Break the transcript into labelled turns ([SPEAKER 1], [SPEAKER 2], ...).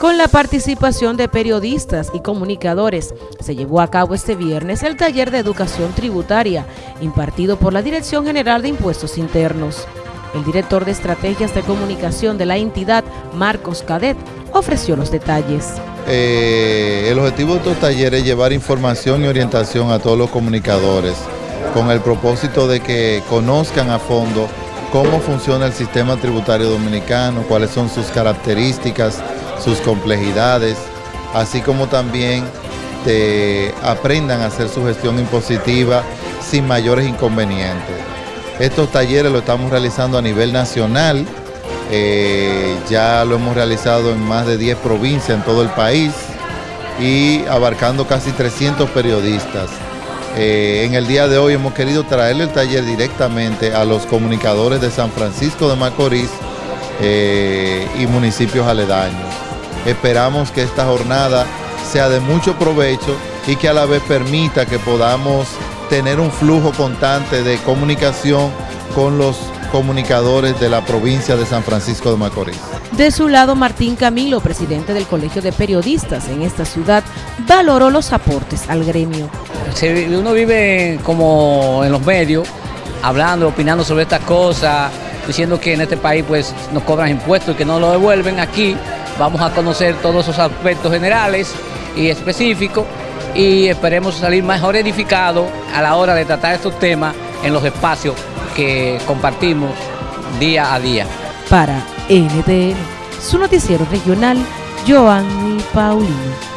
[SPEAKER 1] Con la participación de periodistas y comunicadores, se llevó a cabo este viernes el taller de educación tributaria impartido por la Dirección General de Impuestos Internos. El director de Estrategias de Comunicación de la entidad, Marcos Cadet, ofreció los detalles.
[SPEAKER 2] Eh, el objetivo de estos talleres es llevar información y orientación a todos los comunicadores con el propósito de que conozcan a fondo cómo funciona el sistema tributario dominicano, cuáles son sus características, sus complejidades, así como también aprendan a hacer su gestión impositiva sin mayores inconvenientes. Estos talleres lo estamos realizando a nivel nacional, eh, ya lo hemos realizado en más de 10 provincias en todo el país y abarcando casi 300 periodistas. Eh, en el día de hoy hemos querido traerle el taller directamente a los comunicadores de San Francisco de Macorís eh, y municipios aledaños. Esperamos que esta jornada sea de mucho provecho y que a la vez permita que podamos tener un flujo constante de comunicación con los comunicadores de la provincia de San Francisco de Macorís.
[SPEAKER 1] De su lado, Martín Camilo, presidente del Colegio de Periodistas en esta ciudad, valoró los aportes al gremio.
[SPEAKER 3] Uno vive como en los medios, hablando, opinando sobre estas cosas, diciendo que en este país pues nos cobran impuestos y que no lo devuelven aquí Vamos a conocer todos esos aspectos generales y específicos y esperemos salir mejor edificados a la hora de tratar estos temas en los espacios que compartimos día a día.
[SPEAKER 1] Para NTN, su noticiero regional, Joanny Paulino.